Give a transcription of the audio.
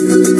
Touch.